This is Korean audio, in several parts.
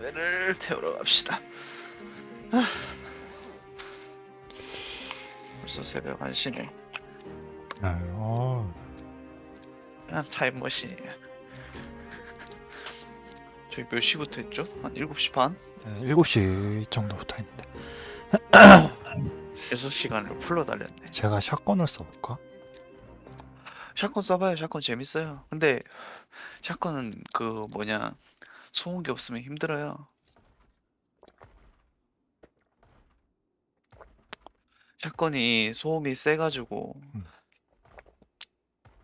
배를 태우러 갑시다. 아. 벌써 새벽 1시네. 네, 어, 그냥 타임머신이에요. 저희 몇 시부터 했죠? 한 7시 반? 네, 7시 정도부터 했는데 6시간을 풀러 달렸네. 제가 샷건을 써볼까? 샷건 써봐요. 샷건 재밌어요. 근데 샷건은 그 뭐냐 소음기 없으면 힘들어요. 샷건이 소음이 세가지고 음.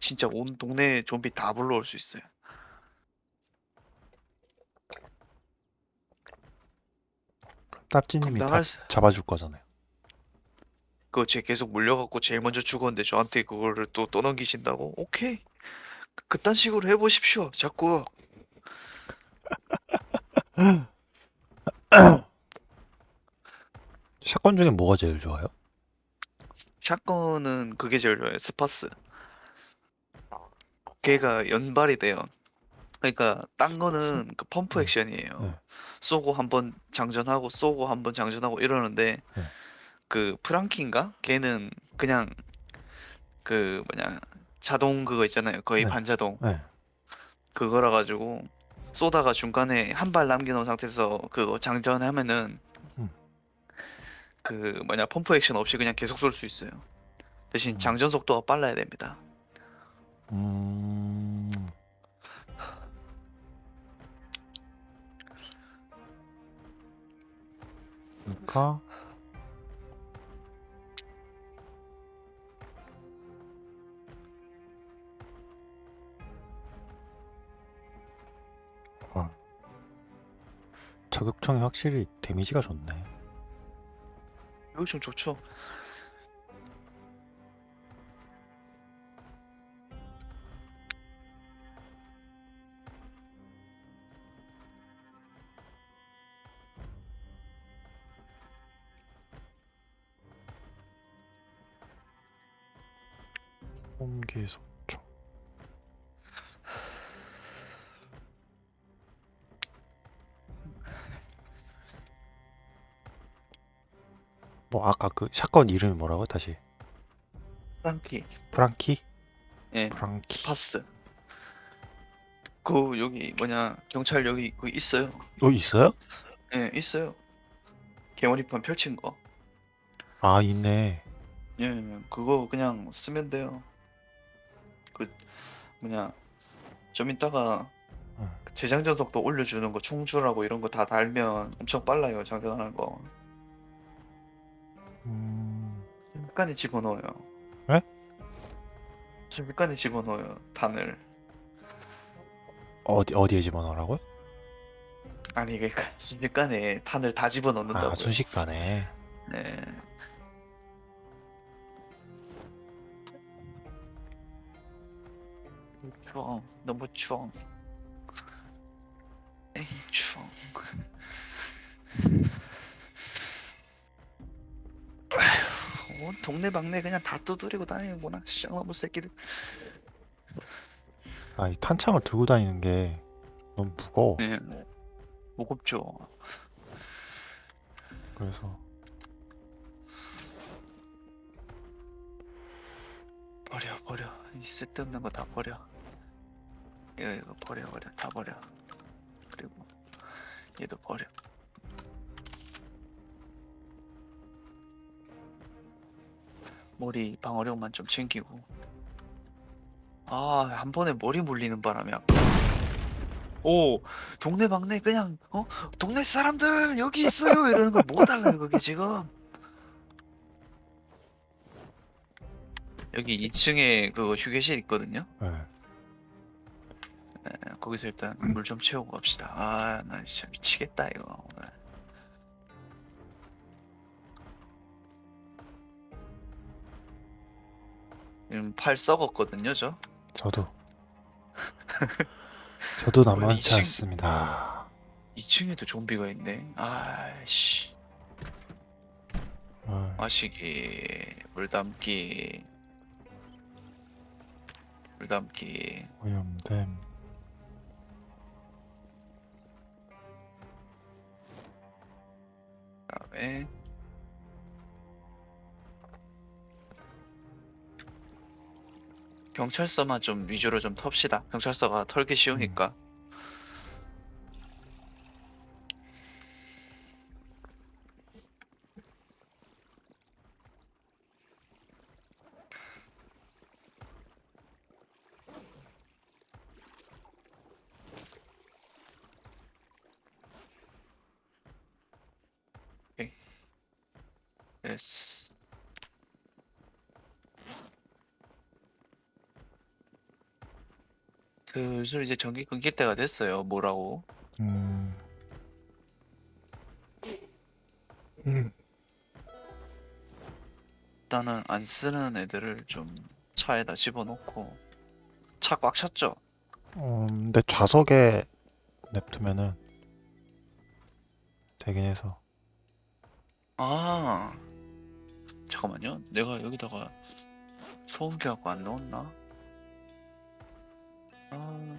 진짜 온 동네 좀비 다 불러올 수 있어요. 딱지님이 다 나갈 수- 잡아줄 거잖아요. 그거 쟤 계속 물려갖고 제일 먼저 죽었는데 저한테 그거를 또 떠넘기신다고? 오케이. 그- 그딴 식으로 해보십시오. 자꾸 shotgun 중에 뭐가 제일 좋아요? shotgun은 그게 제일 좋아요. 스파스. 걔가 연발이 돼요. 그러니까 딴 거는 그 펌프 네. 액션이에요. 네. 쏘고 한 번 장전하고 쏘고 한 번 장전하고 이러는데 네. 그 프랑키인가? 걔는 그냥 그 뭐냐 자동 그거 있잖아요. 거의 네. 반자동. 네. 그거라 가지고 쏘다가 중간에 한 발 남겨놓은 상태에서 그거 장전하면은 음. 그 뭐냐 펌프 액션 없이 그냥 계속 쏠 수 있어요. 대신 음. 장전 속도가 빨라야 됩니다. 음, 그러니까 저격총이 확실히 데미지가 좋네. 이거 좀 좋죠. 뭐 아까 그 shotgun 이름이 뭐라고 다시? 프랑키, 프랑키? 예, 프랑키. 스파스. 그 여기 뭐냐 경찰 여기 그 있어요. 어 있어요? 예, 있어요. 개머리판 펼친 거. 아 있네. 예, 그거 그냥 쓰면 돼요. 그 뭐냐 좀 이따가 응. 재장전 속도 올려주는 거 충주라고 이런 거 다 달면 엄청 빨라요 장전하는 거. 음, 순식간에 집어넣어요. 네? 순식간에 집어넣어요 단을. 어디 어디에 집어넣으라고요? 아니 그러니까 순식간에 탄을 다 집어넣는다고요. 아 순식간에. 네. 추워. 너무 추워. 에이, 추워. 온 동네 방네 그냥 다 두드리고 다니는구나. 쌍놈의 새끼들. 아이 탄창을 들고 다니는 게 너무 무거워. 네. 무겁죠. 그래서 버려, 버려. 이 쓸데없는 거 다 버려. 이거, 이거 버려, 버려. 다 버려. 그리고 얘도 버려. 머리 방어력만 좀 챙기고. 아, 한 번에 머리 물리는 바람에 아까. 오, 동네 방네 그냥 어? 동네 사람들 여기 있어요 이러는 거 뭐가 달라요 그게 지금? 여기 2층에 그 휴게실 있거든요. 네. 네, 거기서 일단 물 좀 채우고 갑시다. 아, 나 진짜 미치겠다 이거 오늘. 지금 팔 썩었거든요, 저. 저도. 저도 남만치 2층, 않습니다. 2층에도 좀비가 있네. 아씨. 아. 마시기, 물 담기, 물 담기. 오염됨. 다음에 경찰서만 좀 위주로 좀 텁시다. 경찰서가 털기 쉬우니까. 오케이. 됐어. 슬슬 이제 전기 끊길 때가 됐어요. 뭐라고? 음. 음. 일단은 안 쓰는 애들을 좀 차에다 집어넣고 차 꽉 찼죠? 어, 근데 좌석에 냅두면은 되긴 해서. 아 잠깐만요. 내가 여기다가 소음기 갖고 안 넣었나? 아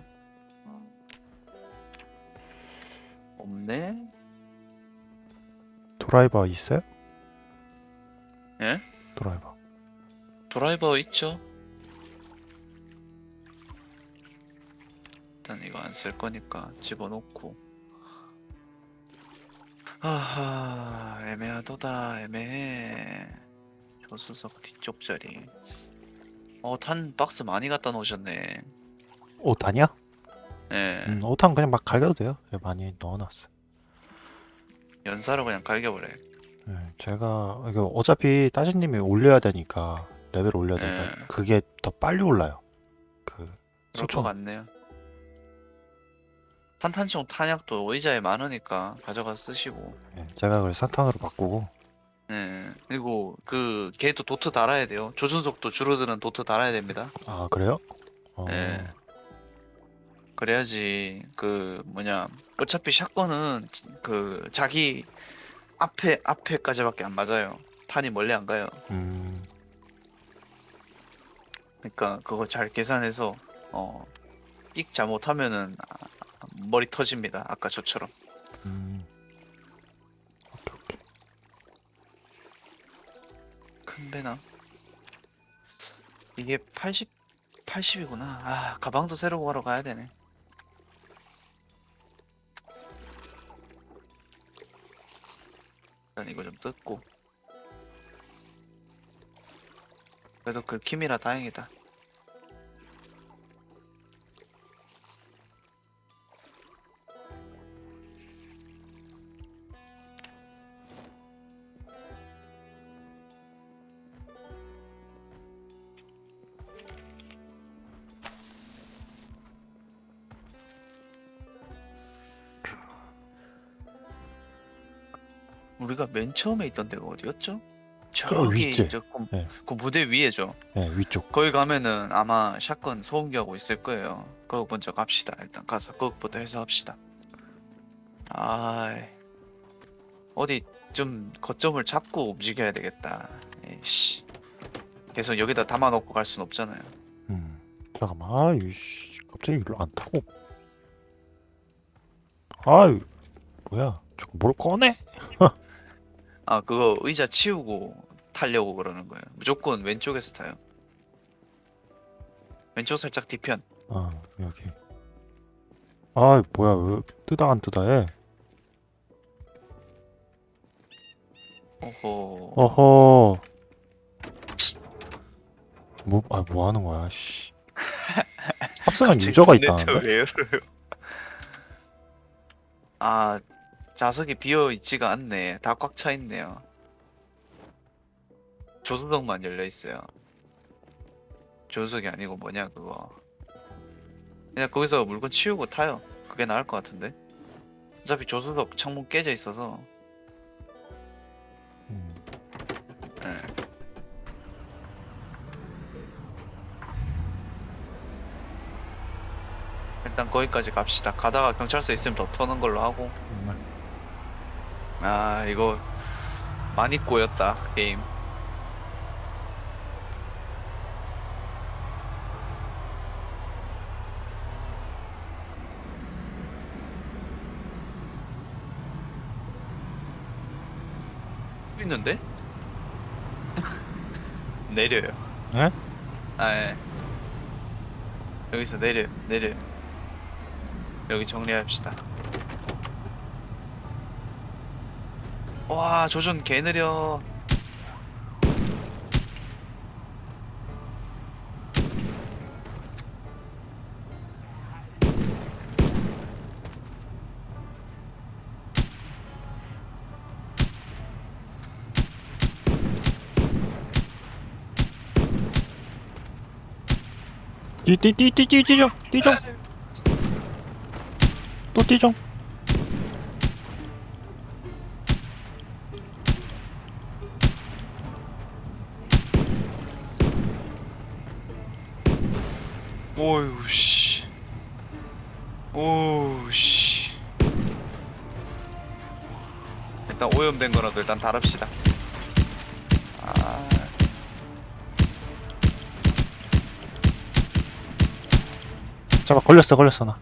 없네. 드라이버 있어요? 예? 드라이버. 드라이버 있죠? 일단 이거 안 쓸 거니까 집어넣고 아하 애매하도다 애매해 조수석 뒤쪽 자리 어 탄 박스 많이 갖다 놓으셨네 옷 아니야? 예 음, 옷은 그냥 막 갈겨도 돼요. 예, 많이 넣어놨어. 연사로 그냥 갈겨버려 예, 제가 이거 어차피 따지님이 올려야 되니까 레벨 올려야 되니까 예. 그게 더 빨리 올라요. 그 그럴 것 소총 같네요 탄탄총 탄약도 의자에 많으니까 가져가 쓰시고 예, 제가 그걸 사탄으로 바꾸고 예 그리고 그 걔도 도트 달아야 돼요 조준속도 줄어드는 도트 달아야 됩니다 아 그래요? 어, 예. 그래야지 그 뭐냐 어차피 샷건은 그 자기 앞에 앞에까지밖에 안 맞아요. 탄이 멀리 안 가요. 음, 그러니까 그거 잘 계산해서 어 끽 잘못하면은 아, 머리 터집니다. 아까 저처럼. 음. 오케이 오케이. 큰 배나. 이게 80 80이구나. 아 가방도 새로 구하러 가야 되네 일단 이거 좀 뜯고. 그래도 긁힘이라 다행이다 우리가 맨 처음에 있던 데가 어디였죠? 저기. 저 그, 네. 그 무대 위에죠 예, 위쪽. 거기 가면은 아마 샷건 소음기하고 있을 거예요. 거기 먼저 갑시다. 일단 가서 거기부터 해서 합시다. 아, 어디 좀 거점을 잡고 움직여야 되겠다. 에이씨. 계속 여기다 담아놓고 갈 순 없잖아요. 음. 잠깐만. 아유 씨. 갑자기 일로 안 타고. 아유. 뭐야? 저거 뭘 꺼내? 아, 그거 의자 치우고 타려고 그러는 거예요. 무조건 왼쪽에서 타요. 왼쪽 살짝 뒤편. 아, 여기. 아, 뭐야? 왜 뜨다 안 뜨다 해? 오호. 어허. 뭐, 아, 뭐 하는 거야, 씨. 합성한 유저가 있다는데? 아, 좌석이 비어 있지가 않네. 다 꽉 차 있네요. 조수석만 열려 있어요. 조수석이 아니고 뭐냐 그거. 그냥 거기서 물건 치우고 타요. 그게 나을 것 같은데. 어차피 조수석 창문 깨져 있어서. 음. 예. 일단 거기까지 갑시다. 가다가 경찰서 있으면 더 터는 걸로 하고. 아 이거 많이 꼬였다 게임 또 있는데? 내려요. 예? 아, 예. 여기서 내려, 내려. 여기 정리합시다. 와, 조준 개 느려. 뛰뛰뛰뛰뛰 뛰죠 뛰죠 또 뛰죠 오염된 거라도 일단 다릅시다. 아, 잠깐 걸렸어 걸렸어 나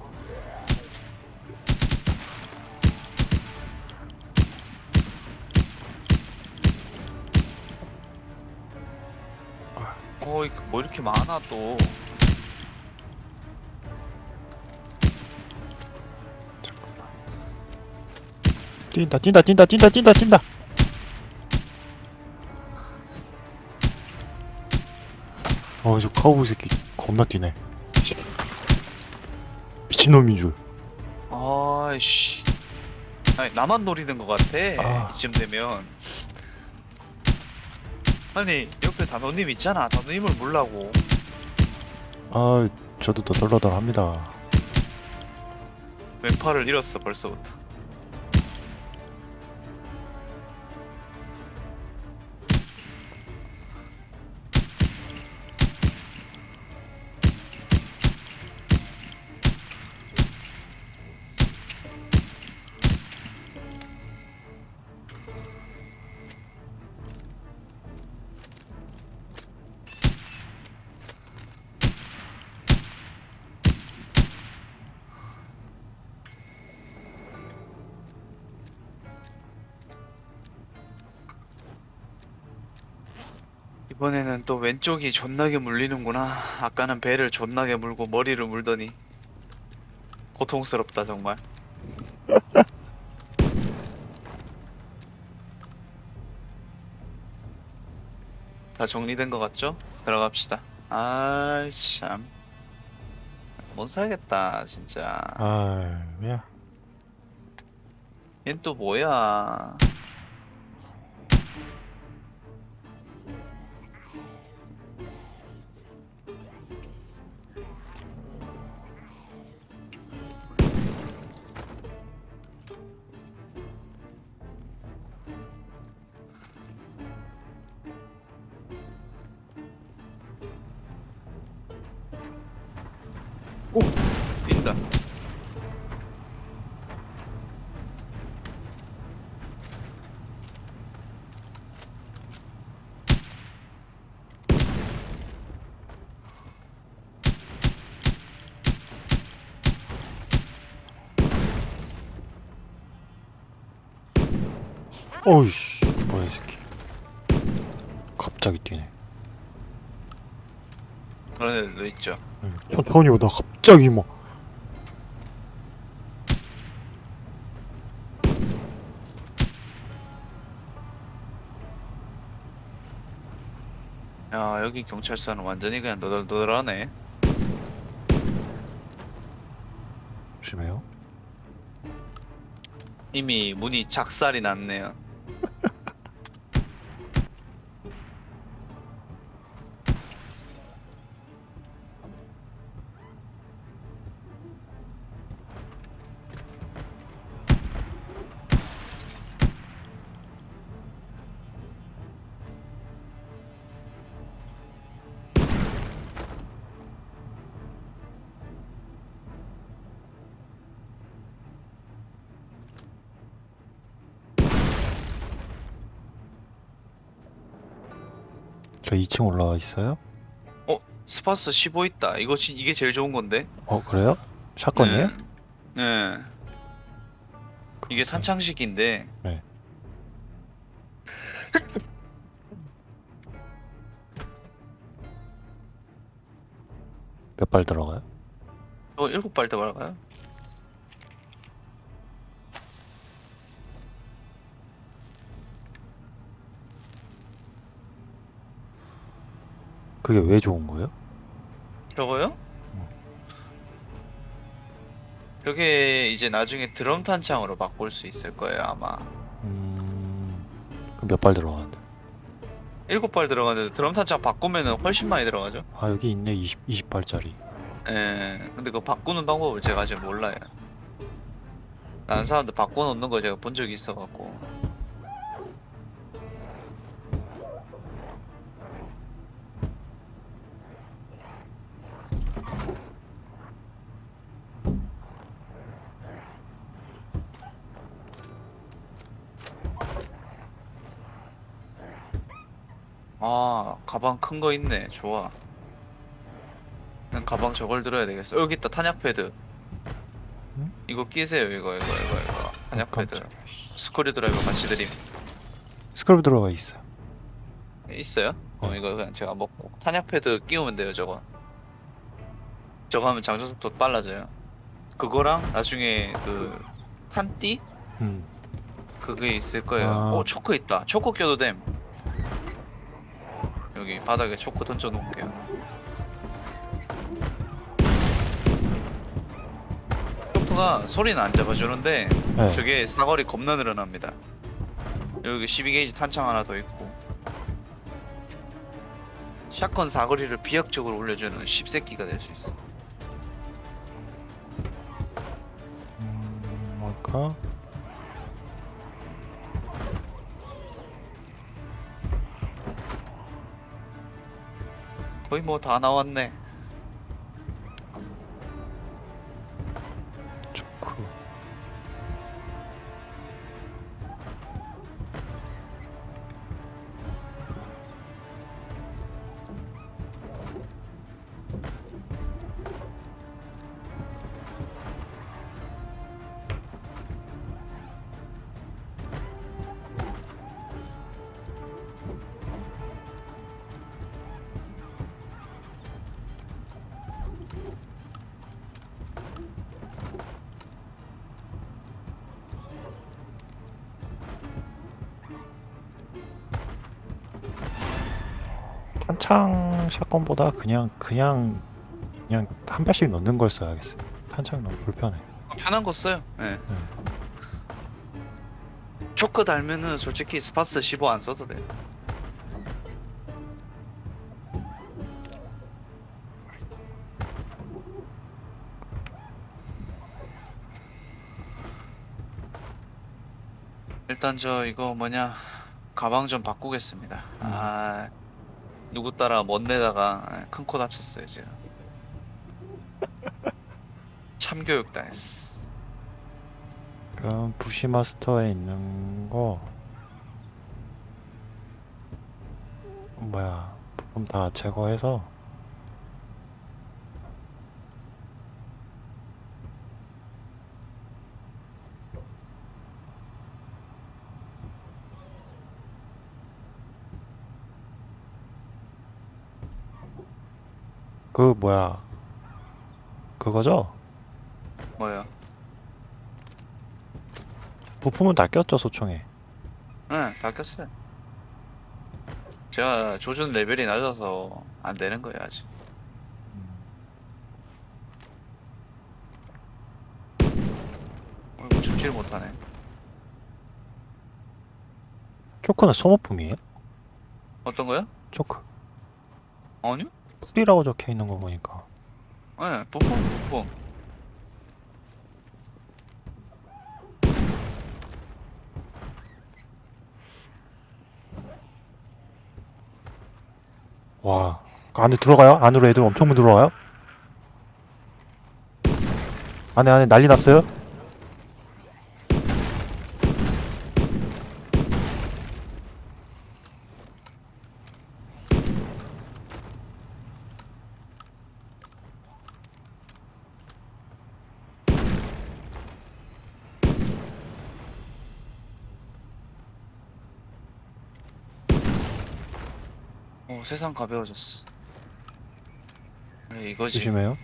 어, 이거 뭐 이렇게 많아 또. 뛴다 뛴다 뛴다 뛴다 뛴다 뛴다 어저 카우보이 새끼 겁나 뛰네 미친놈인 줄 아이씨. 아니, 나만 노리는 것 같아. 아. 이쯤 되면. 아니, 옆에 단호님 있잖아. 단호님을 몰라고. 아 저도 너덜너덜합니다 왼팔을 잃었어, 벌써부터. 이번에는 또 왼쪽이 존나게 물리는구나. 아까는 배를 존나게 물고 머리를 물더니. 고통스럽다, 정말. 다 정리된 것 같죠? 들어갑시다. 아, 참. 못 살겠다, 진짜. 아 야. 얜 또 뭐야? 어이씨 뭐야 이 새끼 갑자기 뛰네 그런 애들도 있죠. 응, 천천히 오다 갑자기 뭐 야, 여기 경찰서는 완전히 그냥 너덜너덜하네. 조심해요 이미 문이 작살이 났네요. 저 2층 올라와 있어요? 스파스 15 있다. 이거 지- 이게 제일 좋은 건데. 어 그래요? 샷건이에요? 네. 네. 이게. 탄창식인데. 네. 몇 발 들어가요? 저 일곱 발 들어갈까요? 그게 왜 좋은 거예요? 저거요? 저게 이제 나중에 드럼 탄창으로 바꿀 수 있을 거예요 아마 음, 몇 발 들어가는데? 일곱 발 들어가는데 드럼 탄창 바꾸면은 훨씬 많이 들어가죠 아 여기 있네 20 20발짜리. 예 근데 그거 바꾸는 방법을 제가 아직 몰라요 다른 사람들 바꿔놓는 거 제가 본 적이 있어갖고 가방 큰 거 있네 좋아 난 가방 저걸 들어야 되겠어 여기 있다 탄약 패드 응? 이거 끼세요 이거 이거 이거 이거 탄약 패드 깜짝이야. 씨. 스크류 드라이버 같이 드림 스크럽 들어가 있어. 있어요? 어 네. 이거 그냥 제가 먹고 탄약 패드 끼우면 돼요 저거 저거 하면 장전 속도 빨라져요 그거랑 나중에 그 탄띠 음. 그게 있을 거예요 아. 오 초크 있다 초크 껴도 됨 여기 바닥에 초크 던져 놓을게요 초크가 소리는 안 잡아주는데 네. 저게 사거리 겁나 늘어납니다. 여기 12게이지 탄창 하나 더 있고 샷건 사거리를 비약적으로 올려주는 10세끼가 될 수 있어. 음, 뭘까? 거의 뭐 다 나왔네. 탄창 샷건보다 그냥 그냥 그냥 한 발씩 넣는 걸 써야겠어. 탄창 너무 불편해. 편한 거 써요. 예. 초크 달면은 솔직히 스파스 15 안 써도 돼. 일단 저 이거 뭐냐 가방 좀 바꾸겠습니다. 아 누구 따라 멋내다가 큰 코 다쳤어요 지금. 참교육 당했어. 그럼 부시마스터에 있는 거 뭐야 부품 다 제거해서 그 뭐야 그거죠? 뭐요? 부품은 다 꼈죠 소총에 네, 다 꼈어요. 제가 조준 레벨이 낮아서 안 되는 거예요, 아직. 어이구, 죽지를 못하네. 초크는 소모품이에요? 어떤 거요? 초크 아니요? 풀이라고 적혀 있는 거 보니까 네, 부품, 부품. 와, 그 안에 들어가요? 안으로 애들 엄청 들어와요? 안에 안에 난리 났어요? 가벼워졌어. 그래 이거지. 조심해요.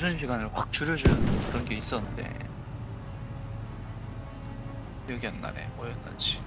교전 시간을 확 줄여주는 그런 게 있었는데 기억이 안 나네. 뭐였는지.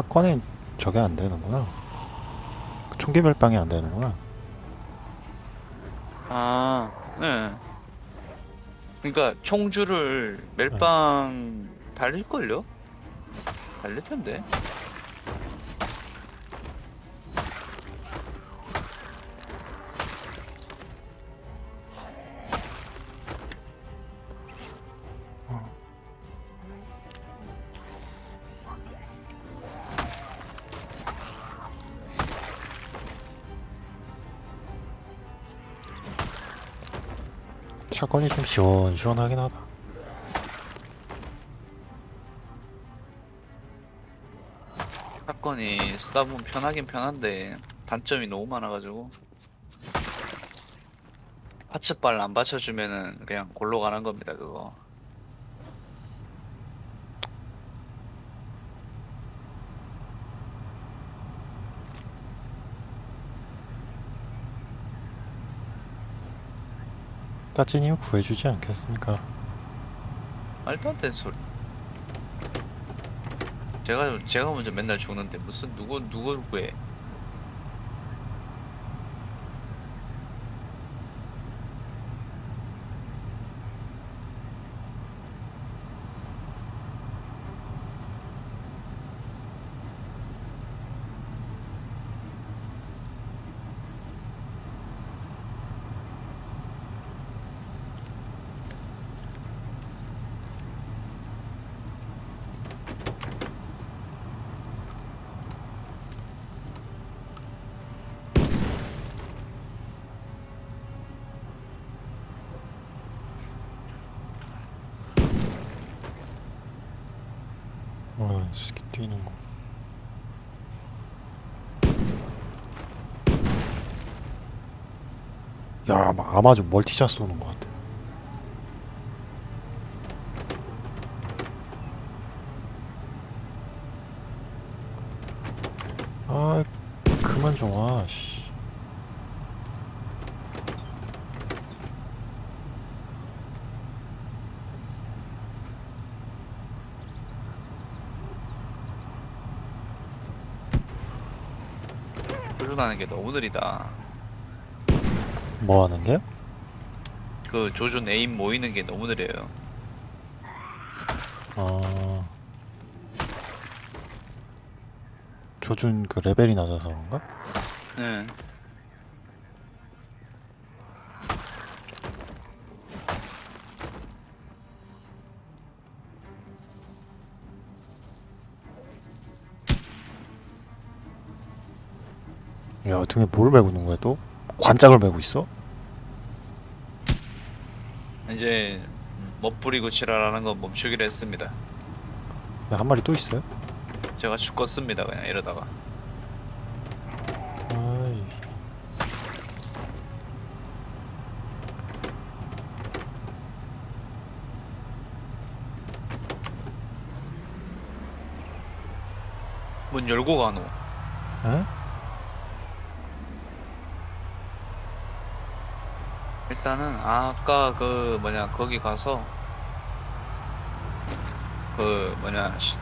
사건이 저게 안 되는구나. 총기 별방이 안 되는구나. 아, 네. 그러니까 총줄을 멜빵 달릴걸요? 달릴 텐데. 사건이 좀 시원시원하긴 하다. 사건이 쓰다 보면 편하긴 편한데 단점이 너무 많아가지고 파츠빨 안 받쳐주면은 그냥 골로 가는 겁니다 그거 따찌님 구해주지 않겠습니까? 말도 안 되는 소리 제가 제가 먼저 맨날 죽는데 무슨 누구 누구 구해 어, 스키 뛰는 거. 야, 아마, 아마 좀 멀티샷 쏘는 것 같아. 아, 그만 좀 와, 씨. 조준하는 게 너무 느리다 뭐 하는 게요? 그 조준 에임 모이는 게 너무 느려요 아. 조준 그 레벨이 낮아서 그런가? 네. 야, 등에 뭘 메고 있는 거야 또? 관장을 메고 있어? 이제 멋부리고 지랄하는 건 멈추기로 했습니다. 네, 한 마리 또 있어요? 제가 죽었습니다 그냥 이러다가. 아이. 문 열고 가노. 에? 일단은 아까 그 뭐냐 거기 가서 그 뭐냐 시-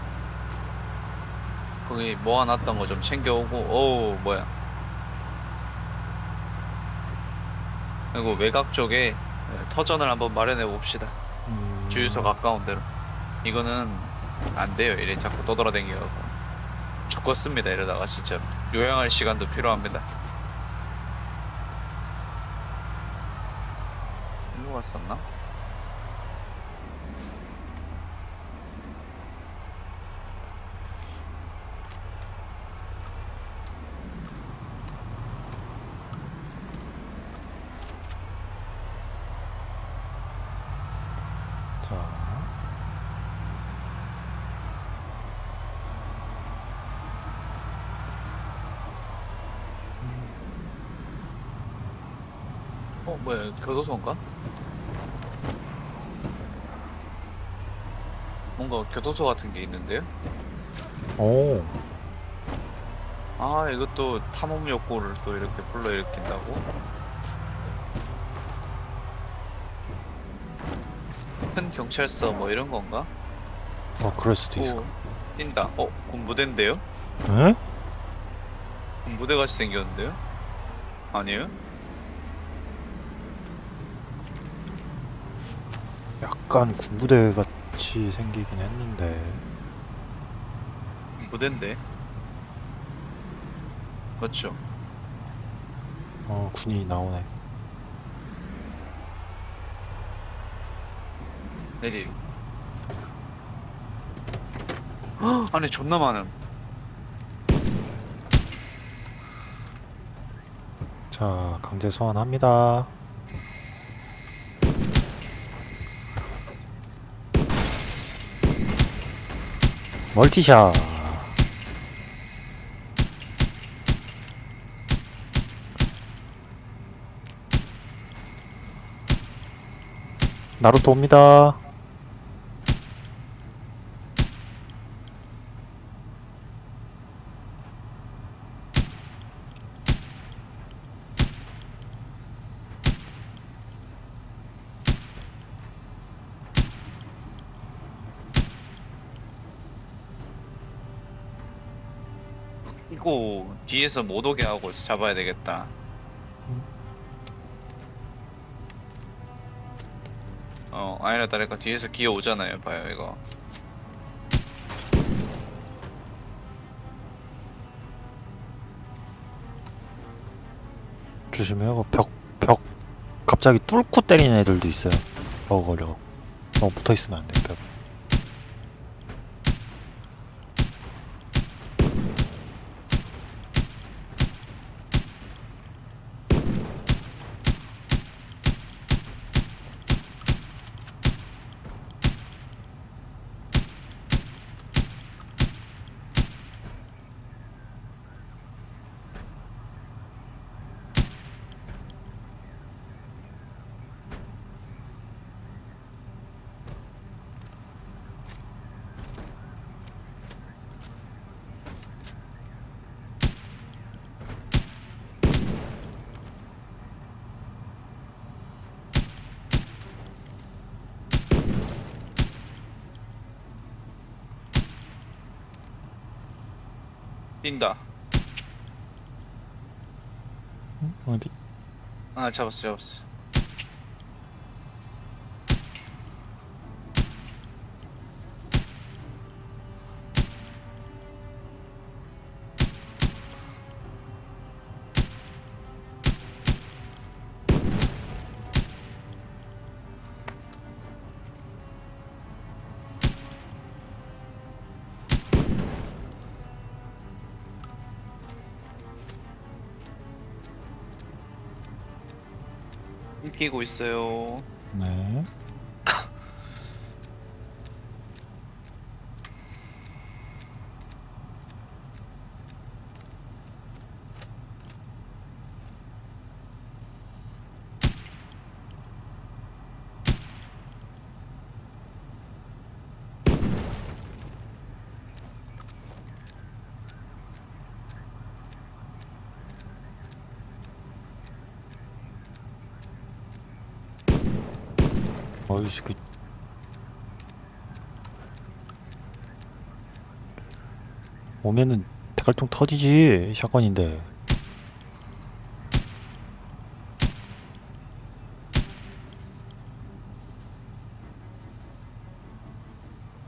거기 모아놨던 거 좀 챙겨오고 어우 뭐야. 그리고 외곽 쪽에 터전을 한번 마련해 봅시다. 음... 주유소 가까운 데로. 이거는 안 돼요. 이래 자꾸 떠돌아다니고. 죽겠습니다. 이러다가 진짜. 요양할 시간도 필요합니다 일로 갔었나? 자, 어 뭐야 교도소인가? 뭔가 교도소 같은 게 있는데요? 오, 아 이것도 탐험 욕구를 또 이렇게 불러일으킨다고? 큰 경찰서 뭐 이런 건가? 어 그럴 수도 것 뛴다. 어 군부대인데요? 에? 군부대 같이 생겼는데요? 아니에요? 약간 군부대 같 이 생기긴 했는데. 군부대인데. 그렇죠. 어, 군이 나오네. 내리. 헉, 안에 존나 많음. 자, 강제 소환합니다. 멀티샷. 나루토 옵니다. 이거 뒤에서 못 오게 하고 잡아야 되겠다. 어, 아니라 다를까 뒤에서 기어 오잖아요. 봐요, 이거. 조심해요. 벽, 벽, 갑자기 뚫고 때리는 애들도 있어요. 버거려. 너무 붙어 있으면 안 돼, 벽. 뛴다. 응? 어디? 아, 잡았어, 잡았어. 끼고 있어요. 네. 어이씨 그 오면은 대갈통 터지지 샷건인데